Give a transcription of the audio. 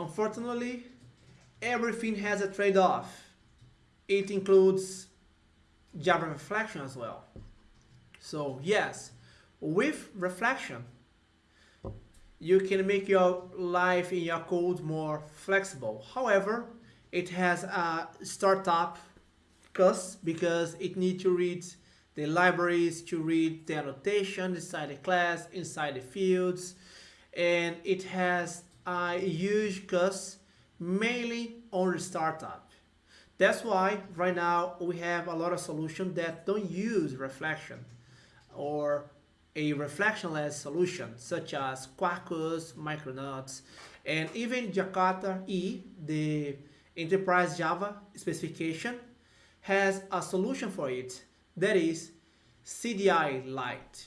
unfortunately, everything has a trade-off. It includes Java Reflection as well. So yes, with Reflection, you can make your life in your code more flexible. However, it has a startup cost because it needs to read the libraries to read the annotation inside the class, inside the fields, and it has a huge cost mainly on startup. That's why right now we have a lot of solutions that don't use reflection or a reflectionless solution such as Quarkus, Micronauts, and even Jakarta E, the enterprise Java specification, has a solution for it that is CDI Lite.